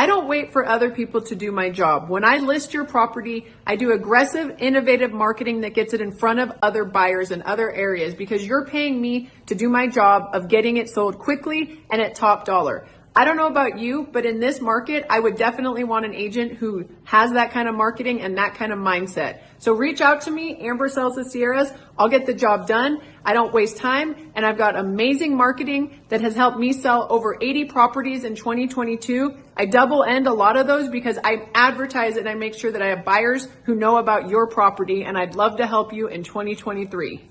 I don't wait for other people to do my job. When I list your property, I do aggressive, innovative marketing that gets it in front of other buyers in other areas because you're paying me to do my job of getting it sold quickly and at top dollar. I don't know about you, but in this market, I would definitely want an agent who has that kind of marketing and that kind of mindset. So reach out to me, Amber Sells the Sierras. I'll get the job done. I don't waste time and I've got amazing marketing that has helped me sell over 80 properties in 2022. I double end a lot of those because I advertise and I make sure that I have buyers who know about your property and I'd love to help you in 2023.